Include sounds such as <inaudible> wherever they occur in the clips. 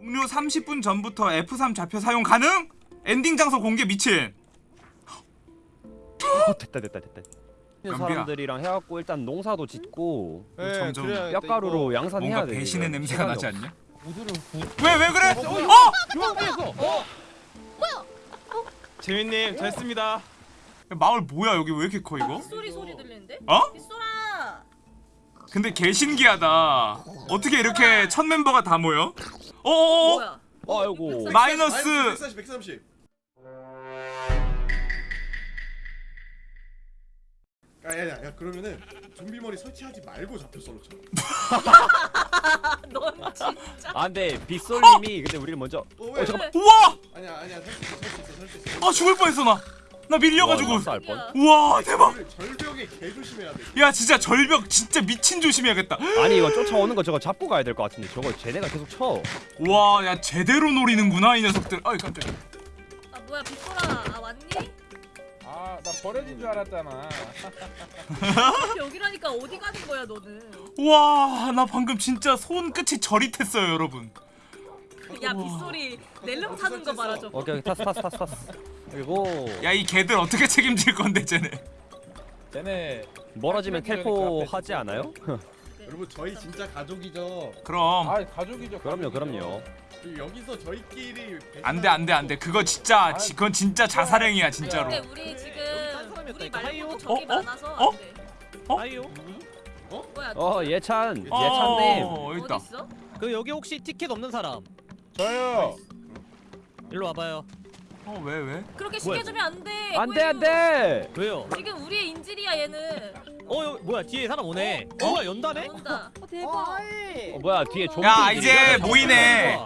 종료 30분 전부터 F3 좌표 사용 가능? 엔딩 장소 공개 미친 어, 됐다 됐다 됐다. 연비야. 사람들이랑 해갖고 일단 농사도 짓고 네, 점점 뼈가루로 양산해야 뭔가 돼. 배신의 이거. 냄새가 나지. 않냐? 왜 왜 그래? 어? 어? 유황비에서 어? 재민님 야, 마을 뭐야 여기 왜 이렇게 커 이거? 빗소리 소리 들리는데? 어? 빗소라! 근데 개 신기하다 어떻게 이렇게 첫 멤버가 다 모여? 어어어 뭐야? 아이고. 마이너스 140 130 야야야 야, 그러면은 좀비 머리 설치하지 말고 잡혀 솔로 쳐. 아, <laughs> 넌 진짜 아 근데 빗솔님이 근데 우리를 먼저. 어 왜? 어 잠깐. 우와! 아니야 아니야 설치 있어 설치 있어 설치 있어. 아 죽을 뻔했어 나 나 밀려가지고. 우와 대박. 절- 절벽에 개 조심해야 돼. 야 진짜 절벽 진짜 미친 조심해야겠다. 아니 이거 쫓아오는 거 저거 잡고 가야 될 것 같은데. 저거 쟤네가 계속 쳐. 우와 야 제대로 노리는구나 이 녀석들. 아이 깜짝이야. 아 뭐야 빗소라. 아 왔니? 아 나 버려진 줄 알았잖아. <laughs> 여기라니까 어디 가는 거야 너는? 우와 나 방금 진짜 손끝이 저릿했어요 여러분. 야 빗소리. 낼름 타는 거 저거. 오케이 오케이. 타스 타스 타스. 그리고 야 이 개들 어떻게 책임질 건데 쟤네 쟤네 멀어지면 텔포 하지 않아요? 여러분 저희 진짜 가족이죠. 그럼 아 가족이죠 그럼요 가족이죠. 그럼요. 여기서 저희끼리 안돼 안돼 안돼 그거 진짜 지- 그건 진짜 자살행위야 진짜로 근데 우리 지금 우리 말고 하이요? 적이 어? 어? 많아서 어? 안돼 아이요 뭐야 어 예찬 예찬님. 어 여기 있다 어디 있어? 그 여기 혹시 티켓 없는 사람 저요 일로 와봐요. 어 왜 왜? 그렇게 쉽게 주면 안돼. 안돼 안돼. 왜요? 지금 우리의 인질이야 얘는. 어 여기 뭐야 뒤에 사람 오네. 어? 뭐야 연다네? 온다. 어 뭐야 뒤에 좀비. 야 이제 모이네.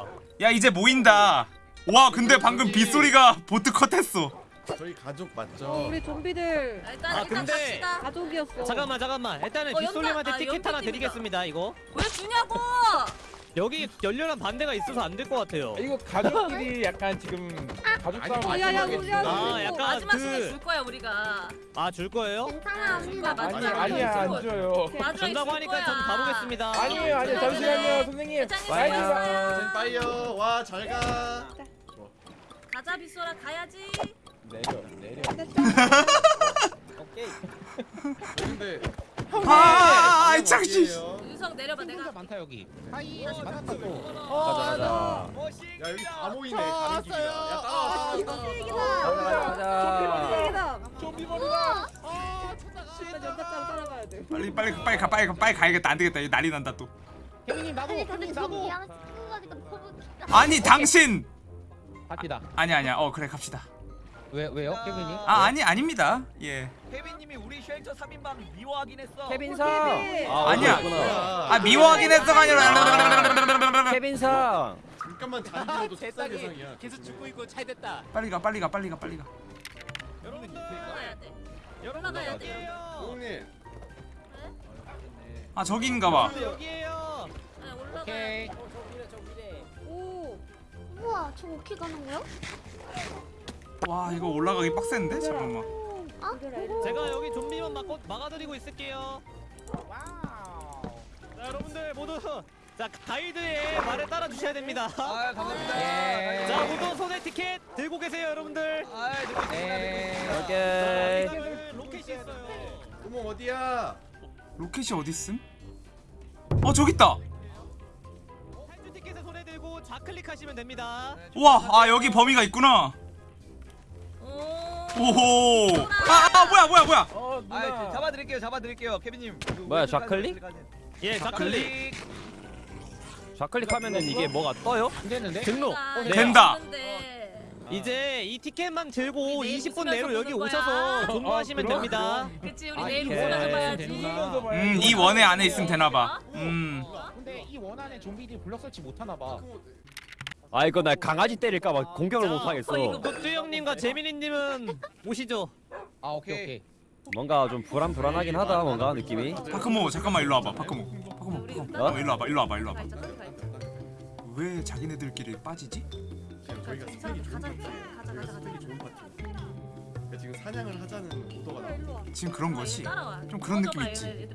야 이제 모인다. 와 근데 방금 빗소리가 보트 컷했어. 저희 가족 맞죠? 어, 우리 좀비들. 아, 일단 아, 일단 근데- 갑시다. 가족이었어. 잠깐만 잠깐만. 일단은 어, 빗솔님한테 연다- 아, 티켓 하나. 드리겠습니다 이거. 왜 주냐고 여기 열렬한 반대가 있어서 안 될 것 같아요 이거 가족끼리 약간 지금 가족 싸움 아니, 야, 야, 아 야, 약간 마지막 그줄 거야 우리가 아 줄 거예요? 괜찮아 우리가 아니 마지막에 아니야 줄안 거야. 줘요 마지막에 준다고 줄 하니까 거야. 전 가보겠습니다 아니에요 아니에요 잠시만요 선생님 회장님 빠이. 수고했어요. 전 빠이요. 와 잘 가. 가자 빗소라 가야지 내려 내려 오케이 근데 아 아이 창씨 유성 내려봐 내가 많다 여기. 가자 가자. 야 여기 다 모이네 가는 길이다. 야 따라와 따라와. 가자 가자. 좀비 머리다. 빨리 빨리 빨리 가 빨리 가 빨리 가야겠다. 안 되겠다. 난리 난다 또. 혜민님 나도 아니 근데 혜민님 좀 나도 친구 아니 당신! 갑시다. 아니 아니야. 어 그래 갑시다 왜 왜요 혜민님? 아 아니 아닙니다 예 케빈님이 우리 쉘터 3인방 미워하긴 했어. 케빈. 아 아니야. 아 미워하긴 했어가 아니라 케빈상. 잠깐만 잔디로도 속삭 예상이야. 계속 죽고 있고 잘 됐다. 빨리 가 빨리 가 빨리 가 빨리 가 여러분들 올라가야 돼 여러분들 올라가야 돼. 여기에요 형님 아 저기인가 봐 여기에요 네, 오케이 돼 오. 우와 저 어떻게 가는 거야? 와 이거 올라가기 빡센데 잠깐만 아? 이래라. 제가 여기 좀비만 막고 막아드리고 있을게요 자 여러분들 모두 자 가이드의 말에 따라 주셔야 됩니다 아 감사합니다. 예. 자 모두 손에 티켓 들고 계세요 여러분들 아 듣고 있습니다. 예. 오케이. 로켓이 있어요 구멍 어디야? 로켓이 어딨음? 어 저기 있다 탈주 티켓을 손에 들고 좌클릭하시면 됩니다 우와 아 여기 범위가 있구나 오 오호. 아, 아 뭐야 뭐야 뭐야. 어아 누나 잡아드릴게요 잡아드릴게요 케빈님. 그 뭐야, 좌클릭? 예 좌클릭. 좌클릭 하면은 이게 뭐가 떠요? 안 되는데? 등록. 네, 된다. 근데. 이제 이 티켓만 들고 우리 내일 20분 내로 웃으면서 여기 보는 오셔서 어, 그럼, 됩니다. 그치 우리 아, 내일. 웃으면서 봐야지. 음이 원에 안에 있으면 되나봐. 음. 근데 이 원안에 좀비들이 블럭 설치 못하나 봐 아 이거 나 강아지 때릴까봐 공격을 못 하겠어. 어, 형님과 재민이님은 오시죠 아 오케이 오케이 뭔가 좀 불안 불안하긴 하다 뭔가 느낌이. 파크모 잠깐만 일로 와봐 파크모 파크모 파크모 어? 어, 일로 와봐 일로 와봐 일로 와봐 왜 자기네들끼리 빠지지? 지금 저희가 스펙이 좋은 가자 가자 스펙이 좋은 파티. 그러니까 지금 사냥을 하자는 오더가 나오고 지금 그런 따라와 좀 그런 느낌 있지.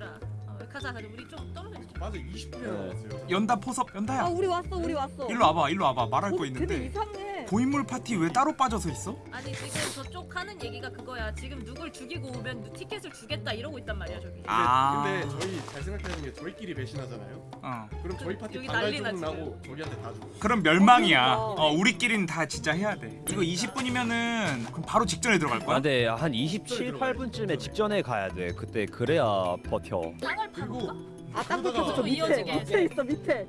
가자 가자 우리 좀 떨어져 있자. 맞아 20분이 남았어요. 연다 포섭 연다야 아 우리 왔어 우리 왔어. 일로 와봐 일로 와봐 말할 거 어, 되게 있는데 이상해. 고인물 파티 왜 따로 빠져서 있어? 아니 지금 저쪽 하는 얘기가 그거야. 지금 누굴 죽이고 오면 티켓을 주겠다 이러고 있단 말이야 저기. 근데, 아. 근데 저희 잘 생각하는 게 저희끼리 배신하잖아요. 어 그럼 저희 파티 여기 반갈 난리나, 조각 나고 저기한테 다 주고. 그럼 멸망이야 어, 어 우리끼리는 다 진짜 해야 돼 이거 20분이면은 그럼 바로 직전에 들어갈 아, 거야? 근데 한 27, 8분쯤에 직전에 가야 돼. 그때 그래야 버텨. 땅을 그리고 파볼까? 아땅 그러다가 붙어서 저 밑에 이어지게. 밑에 있어 밑에.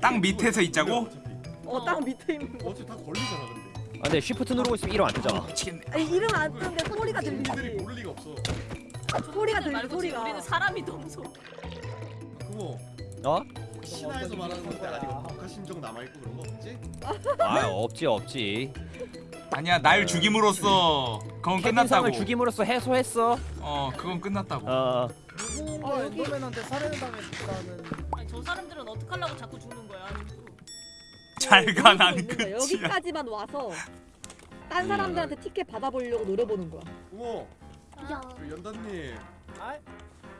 땅 밑에서 있자고? 어차피 어땅 밑에 있는 거. 어차피 다 걸리잖아 근데. 아, 근데 쉬프트 누르고 있으면 이름 안 뜨잖아. 미치겠네 아니 이름 안 뜨는데 소리가 국민들이 들리지. 모를 리가 없어. 소리가 들리지 지금 소리가. 우리는 사람이 너무 소. 그거 어? 신화에서 말하는 건데 아직 녹화 심정 남아 있고 그런 거 없지? 아, 없지 없지. 아니야 날 죽임으로써 그건 끝났다고 케빈상을 죽임으로써 해소했어. 어 그건 끝났다고 어. 어 여기 아니 저 사람들은 어떡 하려고 자꾸 죽는 거야. 잘가 난 거야. 끝이야 여기까지만 와서 딴 사람들한테 티켓 받아보려고 노려보는 거야. 어머 야. 그 연다님.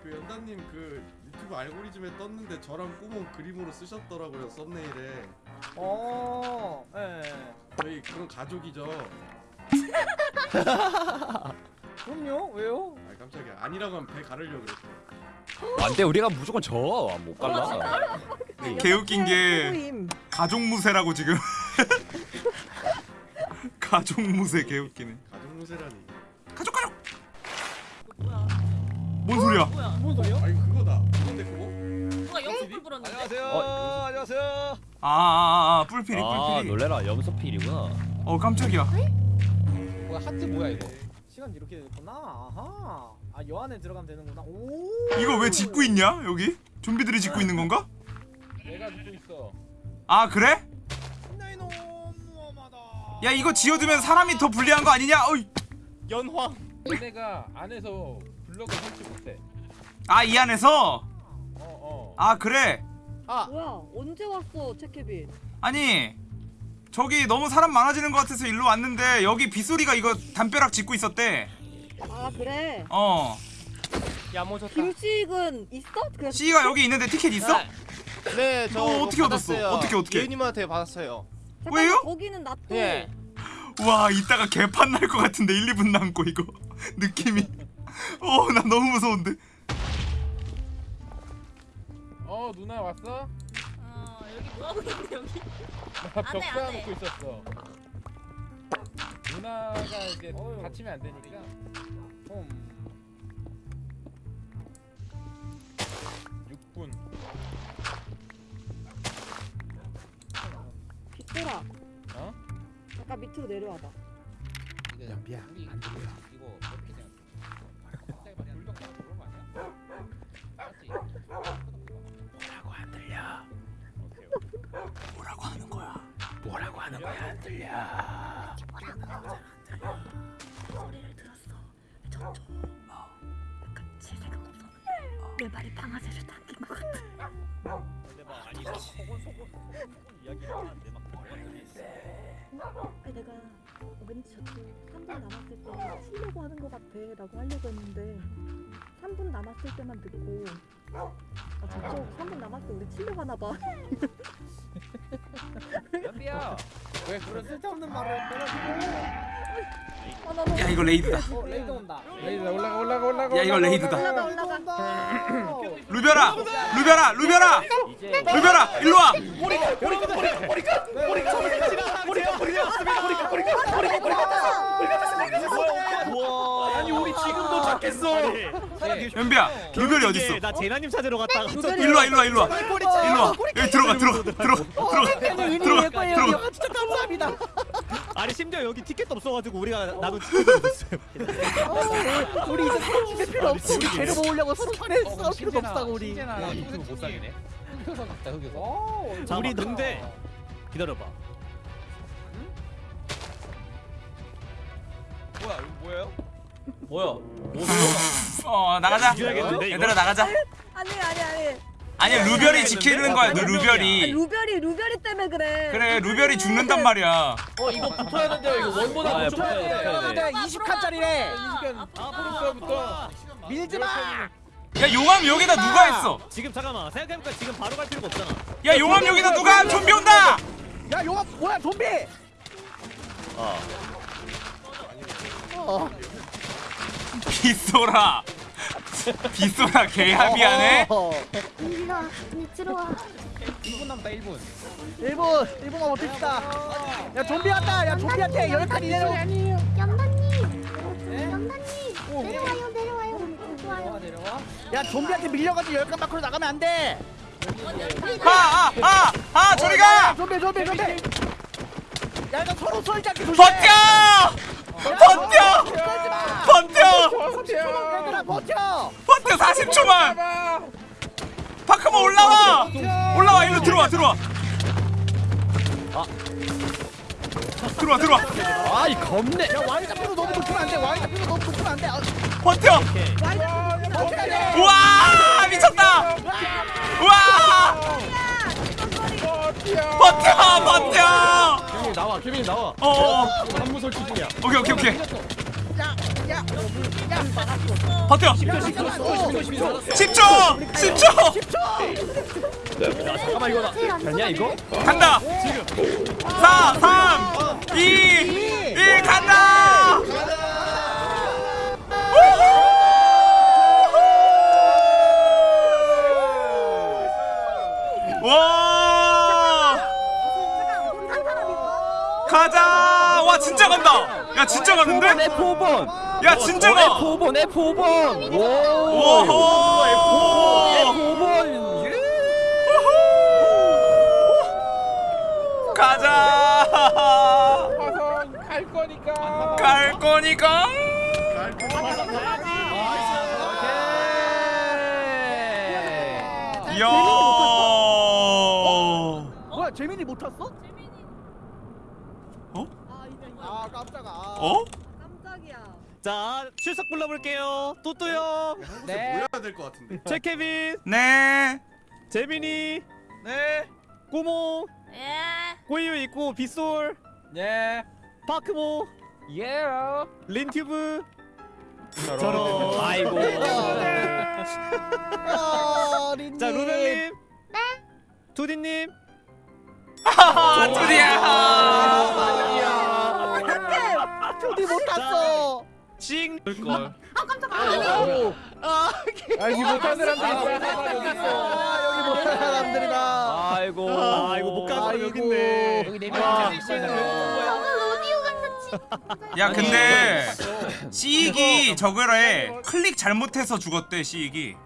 그 연다님 그 유튜브 알고리즘에 떴는데 저랑 꼬몽 그림으로 쓰셨더라고요 썸네일에. 어. 예. 저희 그런 가족이죠. <laughs> 그럼요. 왜요? 아 깜짝이야. 아니라고 하면 배 가르려고 그랬어. 안돼 우리가 무조건 져. 못 갈라. 개웃긴 게. 가족무새라고 지금 <laughs> 가족무새 개웃기네 가족 무쇠라니. 가족 가족? 뭔 소리야 뭐야? 무슨 소리요? 아니 그거다. 그건데 그거? 누가 영수불 불었는데? 안녕하세요. 어, 안녕하세요. 아아아 뿔피리 아 뿔피리 놀래라 염소필이구나. 어 깜짝이야 뭐야 하트 뭐야 이거? 시간 이렇게 됐구나. 아하. 아, 여 안에 들어가면 되는구나. 오. 이거 왜 짓고 있냐 여기? 좀비들이 짓고 있는 건가? 내가 듣고 있어. 아 그래? 야 이거 지어두면 사람이 더 불리한 거 아니냐? 어이. 연황. 얘네가 안에서 블럭을 설치 못 해. 아 이 안에서? 어 어. 아 그래? 아, 뭐야 언제 왔어 체케빈? 아니 저기 너무 사람 많아지는 것 같아서 일로 왔는데 여기 빗소리가 이거 담벼락 짓고 있었대 아 그래. 어 야모졌다. 김치익은 있어? 그냥 C가 여기 있는데 티켓 있어? 네, 저너 어떻게 얻었어? 받았어요. 어떻게, 어떻게? 예은님한테 받았어요. 잠깐만, 왜요? 거기는 놔둬. 예. 와 이따가 개판 날 것 같은데 1, 2분 남고 이거 <laughs> 느낌이 어나 너무 무서운데 어 누나 왔어? 어 여기 뭐 하고 있는데 여기? 나안 해, 벽안 해. 쌓아놓고 있었어. 누나가 이제 다치면 안 되니까. 음. 6분. 빗돌아. 어? 잠깐 밑으로 내려와봐. 연비야 안 들려. 하는 거야 안 들려. 소리를 들었어. 저쪽. 약간 제 생각 없었는데 내 말이 방아쇠를 당긴 것 같아. 근데 막 아니 막 소곤소곤 이야기를 하는데 막 아니 내가 왠지 저쪽 3분 남았을 때 치려고 하는 것 같아 라고 하려고 했는데 3분 남았을 때만 듣고 아 저쪽 3분 남았을 때 우리 치려고 하나 봐. <laughs> 연비야. 왜 그런 쓸데없는 말을. 아, 나 너무 야 이거 raid다 어, raid 온다. raid 올라가 올라가 올라가. 야, 이거 raid다. 올라가. 올라가 올라가. 루별아 루별아 루별아 이제 루별아 일로와 우와. 아니 우리 지금 도착했어. 연비야 루별이 어딨어? 나 제나님 찾으러 갔다가 일로 와 일로 와 일로 와. 일로 와. 여기 들어가 들어가 들어가 들어가. 들어가 들어가. 진짜 감사합니다. 아니 심지어 여기 티켓도 없어가지고 우리가 나도 티켓을 얻었어요. 우리 이제 서로 죽일 필요 없어. 재료 모으려고 서로 어, 싸울 필요도 없다고 우리. 유튜브 못. 흑여서 갔다 흑여서. 우리 근데 기다려봐. 뭐야 이거 뭐예요? 뭐야? 어 나가자 이겨야겠는데, 이거? 얘들아 나가자 아니 아니 아니. 아니 루별이 지키는 거야 너 아, 루별이 루별이 루별이 때문에 그래. 그래 루별이 죽는단 말이야 어 이거 붙어야 된대요. 이거 원보다 아, 붙어야 돼. 돼. 네, 20칸짜리래. 앞으로부터 밀지 마. 야 용암 여기다 누가 했어 지금 잠깐만 생각해보니까 지금 바로 갈 필요가 없잖아. 야 용암 여기다 누가 좀비 온다 야 용암 뭐야 좀비 어 빗소라. 빗소라 개합이하네? 일로 와. 밑으로 와. 1분 남다 1분 1분 1분만 버팁시다. 야 좀비 왔다. 야 좀비한테 열칸 이내로 연단님. 연단님 내려와요 내려와요. 좋아요. 야 좀비한테 밀려가지고 열칸 밖으로 나가면 안돼. 아아아아 저리가! 좀비 좀비 좀비. 야 이거 서로 쏠지 않게 조심해. 버텨! 버텨 얘들아 버텨 버텨 40초만. 파크모 올라와. 올라와 일로 들어와 들어와. 들어와 들어와. 아이 겁내. 야 와인 잡히로 너무 붙으면 안돼 와인 잡히로 너무 붙으면 안돼. 아, 버텨. 우와 미쳤다. 우와. 버텨 버텨. 케빈 나와 케빈 나와. 어어. 한무 설치 중이야. 오케이 오케이 오케이 버텨 10초 10초 잠깐만 이거 됐냐 이거? 간다 4 3 2 1 간다 와 가자 와 진짜 간다 야 진짜 가는데 F5번 야 진짜 가 F5번 F5번 오호! F5번 가자! 화성 갈 거니까. 갈 거니까! 이야. 뭐야 재민이 못 탔어? 어? 아 깜짝아 어? 자 출석 불러볼게요. 또또요. 네. 모여야 될 것 같은데. 최케빈, 네 재민이, 네, 꼬몽, 예. 꼬이유 있고 빗솔, 예 파크모, 예. 린튜브. 저런 아이고 자 루벨님. 네. 투디님. 하하 드디어 투디 못 탔어 징. 걸. 아 여기 못한 사람들이 아 여기 못한 사람들이다. 아이고. 아 이거 못 가는 사람 여기 있네. 여기 아. 저거 로디오 같은 야 근데 시익이 저거래. 클릭 잘못해서 죽었대 시익이.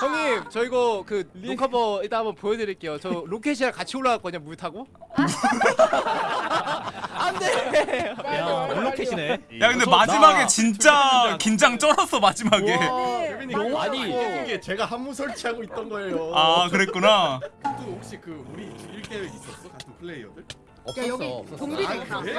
형님 저 이거 그 녹화버 이따 한번 보여드릴게요. 저 로켓이랑 같이 올라갔거든요 물 타고 <laughs> 안돼 야 블로켓이네. 야 근데 마지막에 진짜 긴장 쩔었어 마지막에 케빈이 그거 아니. 웃긴 게 제가 한무 설치하고 있던 거예요. 아 그랬구나 또 혹시 그 우리 죽일 계획 있었어? 같은 플레이어들? 없었어 없었어 아 그래?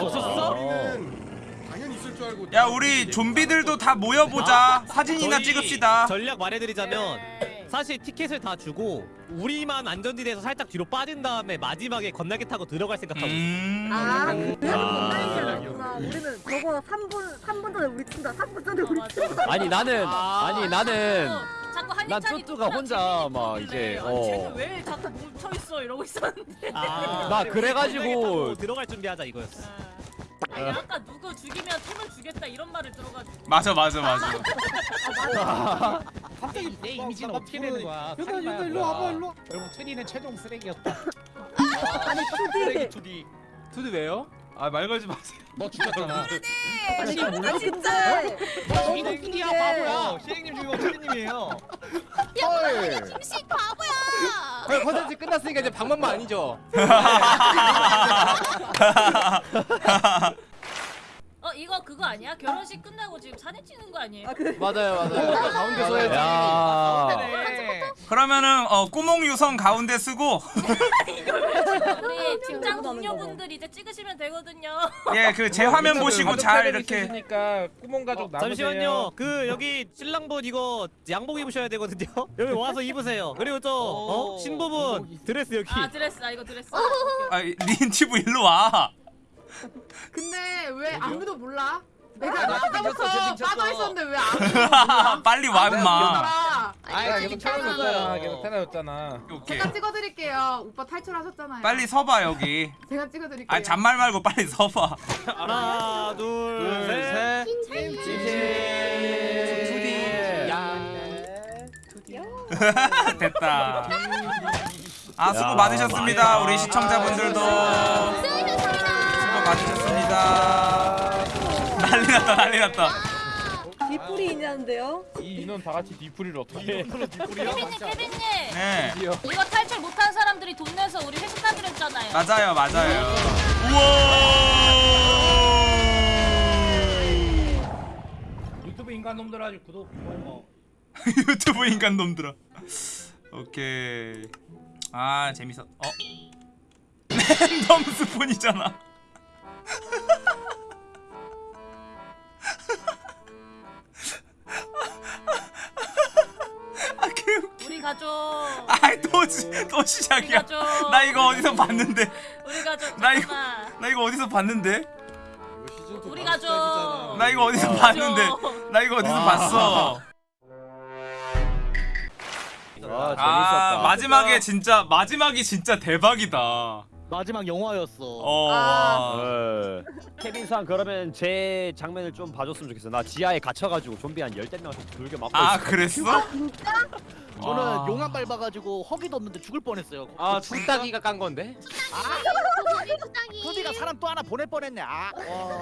없었어? 우리는 당연히 있을 줄 알고. 야 우리 좀비들도 다 모여보자 사진이나 저희 찍읍시다 전략 말해드리자면 네. 사실 티켓을 다 주고 우리만 안전지대에서 살짝 뒤로 빠진 다음에 마지막에 건날개 타고 들어갈 생각하고 있어. 음 아, 그래서 아. 우리는 저거 3분 3분 전에 우리 친다. 3분 전에 우리 친다. 아니 나는 아니 나는 자꾸 난 뚜뚜가 혼자 막 이제, 어. 왜 자꾸 멈춰 있어 이러고 있었는데. 아, 나 그래가지고- 들어갈 준비하자 이거였어. 아 니 아까 누구 죽이면 템을 주겠다 이런 말을 들어가지고. 맞아 맞아 맞아 <laughs> 갑자기 내 이미지는 어떻게 되는 거야 일로 일로 일로 와봐 일로 와. 결국 트리는 최종 쓰레기였다 <laughs> 아니 <laughs> 투디. 투디 투디 왜요? 아말 걸지 마세요. 너 죽였잖아. 아 진짜. 이거 투디야 바보야. 시행님 죽이고 투디님이에요. 김씨 바보야. 형 컨텐츠 끝났으니까 이제 방법만 아니죠 <laughs> <laughs> 어 이거 그거 아니야? 결혼식 끝나고 지금 사진 찍는 거 아니에요? 아 그래. <laughs> 맞아요 맞아요 가운데서 해야지 야 그러면은 어 꾸몽 유성 가운데 쓰고 우리 직장 동료분들 이제 찍으시면 되거든요. 예 그 제 화면 보시고 잘 이렇게 니까 구멍 가족 남으세요 잠시만요. 그 여기 신랑분 이거 양복 입으셔야 되거든요. <laughs> 여기 와서 입으세요. 그리고 저 어? 신부분 드레스 여기. 아 드레스 아 이거 드레스. 아 린티브 일로 와 근데 왜 아무도 몰라? 내가 나 아까부터. 빠져 있었는데 왜안 빨리 와 임마. 아, 아 계속 태어났잖아 어. 계속 태어났잖아. 제가 찍어드릴게요. 오빠 탈출하셨잖아요. 빨리 서봐 여기. 제가 찍어드릴게요. 아 잔말 말고 빨리 서봐. 하나 둘셋. 투디 야. <laughs> 됐다. 아 수고 많으셨습니다 우리 시청자분들도 수고 많으셨습니다. 난리 났다 난리 났다. 뒤풀이 있냐는데요? 이 인원 다 같이 뒤풀이를 어떻게 해? 케빈님 케빈님. 네. 이거 탈출 못한 사람들이 돈 내서 우리 회식하기로 했잖아요. 맞아요 맞아요. 우와! 유튜브 인간 놈들 아주 구독. 어. <laughs> 유튜브 인간 놈들아. 오케이. 아 재밌었 어? <laughs> 랜덤 스폰이잖아 아 개웃 우리 가족. 아이 또, 시- 또 시작이야. 가족. 나 이거 어디서 봤는데? 우리 가족 나 이거-. 나 이거 어디서 봤는데? 이거 시즌 2 우리 바로 가족. 나 이거 어디서 우리 봤는데? 가족. 나 이거 어디서 와. 봤어? 아 재밌었다. 아 마지막에 진짜 마지막이 진짜 대박이다 마지막 영화였어 어 아. 와. 네. 케빈상 그러면 제 장면을 좀 봐줬으면 좋겠어. 나 지하에 갇혀가지고 좀비 한 열댓 명씩 불겨 맞고 아 있어. 그랬어? 저는 와. 용암 밟아가지고 허기도 없는데 죽을 뻔했어요 아 뚝딱이가 깐 건데 투디가 사람 또 하나 보낼 뻔했네 아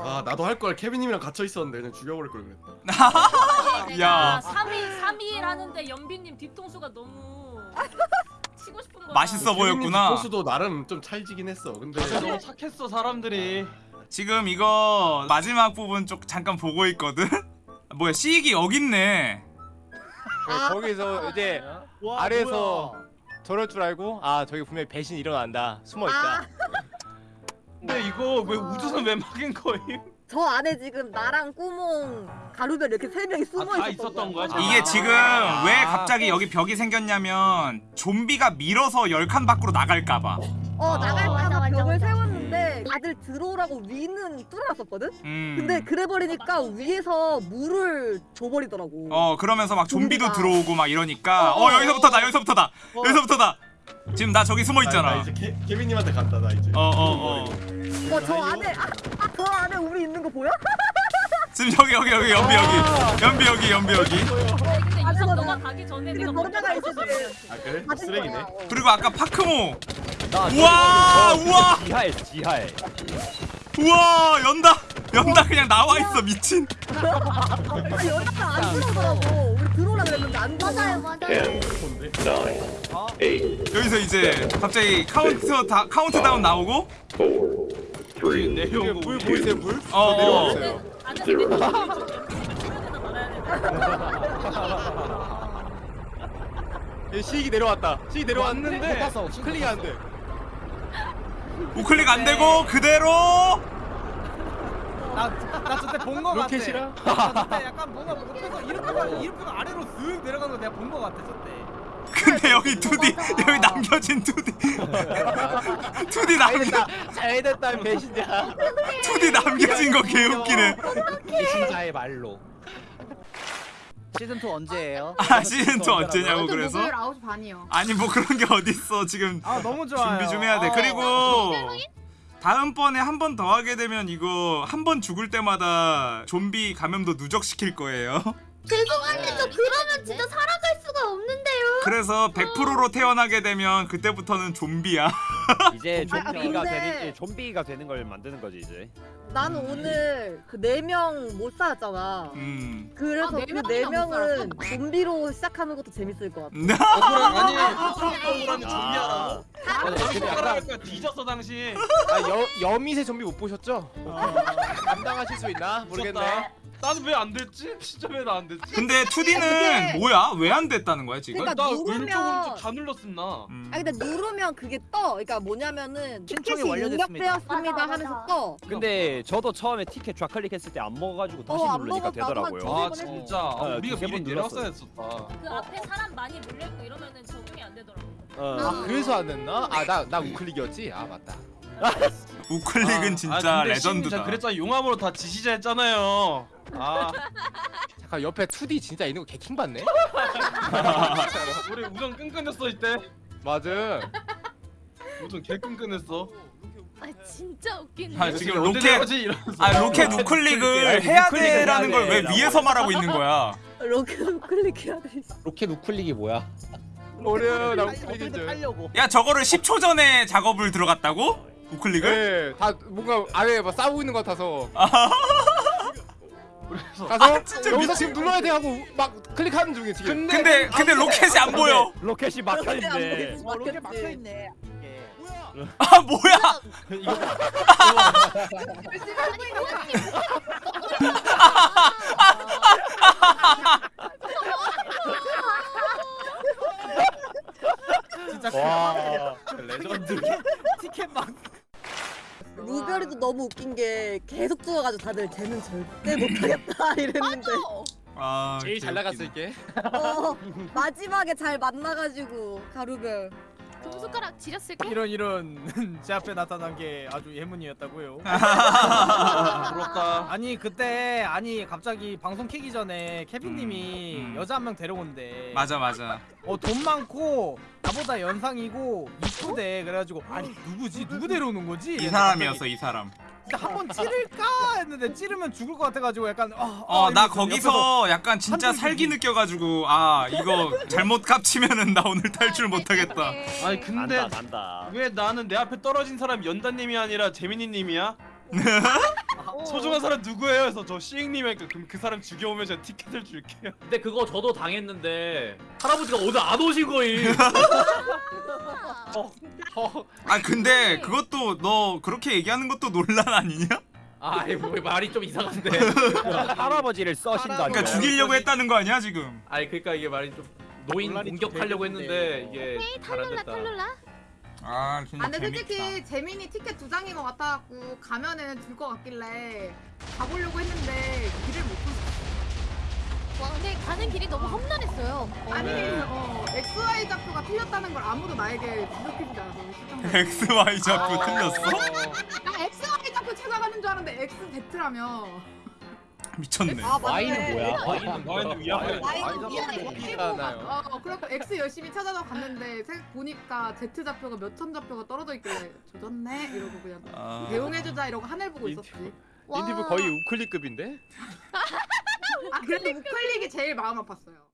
아 나도 할 걸 케빈님이랑 갇혀 있었는데 그냥 죽여버릴 걸 그랬다. <laughs> 야. 내가 3일 3일 하는데 연비님 뒤통수가 너무 치고 싶은 거야. 맛있어 보였구나. 포수도 나름 좀 찰지긴 했어. 근데 너무 착했어 사람들이 지금 이거 마지막 부분 쪽 잠깐 보고 있거든. <laughs> 뭐야 시익이 여기 있네. 네, 거기서 이제 와, 아래에서 저럴 줄 알고 아 저기 분명히 배신 일어난다 숨어 있다 근데 이거 왜 우주선 왜 막인 거임? 저 안에 지금 나랑 꾸몽 가루별 이렇게 세 명이 숨어 아, 다 있었던 거야? 거야. 이게 지금 왜 갑자기 여기 벽이 생겼냐면 좀비가 밀어서 열칸 밖으로 나갈까봐. 어 아. 나갈까봐 벽을 맞아. 세웠는데 다들 들어오라고 위는 뚫어놨었거든? 음. 근데 그래버리니까 위에서 물을 줘버리더라고 어 그러면서 막 좀비도 좀비가. 들어오고 막 이러니까 어, 어 여기서부터다 여기서부터다 어. 여기서부터다. 지금 나 저기 숨어 나, 나 있잖아. 이제 케, 케빈님한테 간다 나 이제. 어어 어. 어저 안에 아, 아, 저 안에 우리 있는 거 보여? <laughs> 지금 여기 여기 여기 연비 여기 연비 여기 연비 여기. 근데 유성 맞아. 너가 가기 전에 내가 먼저 너네가 가고 있을 있었어. 때아 그래? 쓰레기네. 거야. 어. 그리고 아까 파크모. 나 우와, 저기 우와. 지하에 지하에. 우와 연다 연다 그냥 나와 있어 미친. 아, 여자가 안 들어오더라고 들어오라 그랬는데 안 들어와 맞아요 맞아요. 여기서 이제 갑자기 카운트 다 카운트다운 나오고? 내용 불 보이세요 불? 어, 어. 내려왔어요. 안에서 내 뒤에 좀 연비님 말아야 돼. 얘 시익이 내려왔다. 시익이 내려왔는데 클릭이 안 돼. 우클릭 안 되고 그대로 나나 저때 본 거 같아 로켓이랑 나 저때 약간 뭔가 못해서 이렇게 이렇게 아래로 쓱 내려가는 거 내가 본 거 같아 저때 근데 여기 2D 여기 남겨진 2D 2D 남 잘됐다 잘됐다 배신자 2D 남겨진 거 개웃기네. 배신자의 말로 시즌 2 언제예요? 아 시즌 2 언제냐고 그래서 목요일 9시 반이요. 아니 뭐 그런 게 어딨어 지금 아 너무 좋아요 준비 좀 해야 돼. 어. 그리고 다음번에 한 번 더 하게 되면 이거 한 번 죽을 때마다 좀비 감염도 누적시킬 거예요. <laughs> 죄송한데 저 그러면 진짜 살아갈 수가 없는데요 그래서 100%로 태어나게 되면 그때부터는 좀비야. <laughs> 이제 아, 좀비가 근데- 되는 좀비가 되는 걸 만드는 거지 이제. 나는 오늘 그 네 명 못 살았잖아 음. 그래서 아, 네그 명이나 네못 명은 좀비로 시작하는 것도 재밌을 것 같아 <laughs> 억울한 아니 억울한 좀비하라고? 맞아 근데 약간 손가락을 뒤졌어 당신 아, 여, 여미새 좀비 못 보셨죠? 감당하실 수 있나? 모르겠네 미쳤다. 나는 왜 안 됐지? <laughs> 진짜 왜 나 안 됐지? 근데 2D는 뭐야? 왜 안 됐다는 거야 지금? 그러니까 나 누르면- 왼쪽 오른쪽 다 눌렀었나? 음. 아 근데 누르면 그게 떠 그러니까 뭐냐면은 신청이 티켓이 완료됐습니다. 입력되었습니다 맞아, 하면서. 떠 근데 저도 처음에 티켓 좌클릭 했을 때 안 먹어가지고 다시 어, 안 누르니까 먹었다. 되더라고요. 아 진짜 아, 어, 우리가 두세 미리 번 내렸어야 눌렀어요. 했었다 그 앞에 사람 많이 몰려있고 이러면은 적응이 안 되더라고. 어. 아 그래서 안 됐나? 아 나 나 우클릭이었지? 아 맞다 우클릭은 진짜 레전드다. 그랬잖아 용암으로 다 지시자 했잖아요. 아 잠깐 옆에 2D 진짜 있는 거 개킹 받네? <laughs> 우리 우정 끈끈했어 이때. 맞아. 우정 개 끈끈했어. 아 진짜 웃기네. 아, 지금 로켓. 아 로켓 우클릭을 해야 돼라는 걸 왜 위에서 말하고 있는 거야? 로켓 클릭 해야 돼. 로켓 우클릭이 뭐야? 어려 나 우클릭인 줄. 팔려고? 야 저거를 10초 전에 작업을 들어갔다고? 우클릭을? 네, 다 뭔가 아래에 막 싸우고 있는 것 같아서 <laughs> 그래서 가서 진짜 여기서 미친- 지금 눌러야 돼 하고 막 클릭하는 중에 지금. 근데 근데 로켓이 안 보여. 로켓이 막혀 있네. 어, 로켓 막혀 있네. 아 뭐야? 이거 와. 레전드. 티켓만. 루별이도 너무 웃긴 게 계속 죽어가지고 다들 쟤는 절대 <laughs> 못하겠다 이랬는데 아 제일 잘 나갔을 게. 어, 마지막에 잘 만나가지고 가루별 금숟가락 지렸을까? 이런 이런 <laughs> 제 앞에 나타난 게 아주 예문이었다고요. <laughs> 부럽다. 아니 그때 아니 갑자기 방송 키기 전에 케빈님이 음, 음. 여자 한 명 데려온대. 맞아 맞아. 어 돈 많고 나보다 연상이고 이쁘대 그래가지고 아니 누구지 누구 데려오는 거지? 이 사람이었어 이 사람. 한번 찌를까 했는데 찌르면 죽을 것 같아가지고 약간 어, 어나 이러면서 거기서 약간 진짜 살기. 느껴가지고 아 이거 잘못 깝치면은 나 오늘 탈출 못하겠다. 아니 근데 난다 난다. 왜 나는 내 앞에 떨어진 사람 연다님이 아니라 재민이님이야? <laughs> 소중한 사람 누구예요? 그래서 저 시잉님이 니까 그럼 그 사람 죽여오면 제가 티켓을 줄게요. 근데 그거 저도 당했는데 할아버지가 오늘 안 오신 거임. <laughs> 아 근데 그것도 너 그렇게 얘기하는 것도 논란 아니냐? 아, 이거 뭐 말이 좀 이상한데. <laughs> 할아버지를 써신다니. 그러니까 죽이려고 했다는 거 아니야 지금? 아니 그러니까 이게 말이 좀 노인 공격하려고 좀 했는데 이게 탈룰라. 탈룰라. 아 진짜 아 근데 재밌다. 솔직히 재민이 티켓 두 장인 것 같아갖고 가면은 줄 것 같길래 가보려고 했는데 길을 못 찾았어. 와 근데 가는 길이 너무 험난했어요. 아니 네. 어 XY 좌표가 틀렸다는 걸 아무도 나에게 지적해주지 않아서 시청자. X Y 아. 틀렸어? 나 XY 좌표 찾아가는 줄 알았는데 XZ라며. 미쳤네. 아 Y는 뭐야? 와인은 와인은 위험해. 와인은 위험하잖아요. 어 그래서 X 열심히 찾아서 갔는데 생- 보니까 Z 좌표가 몇 천 좌표가 떨어져 있길래 조졌네 이러고 그냥 아... 대용해주자 이러고 하늘 보고 있었지. 와. 인디브 거의 우클릭급인데? <laughs> 아 그래도 우클릭이 제일 마음 아팠어요.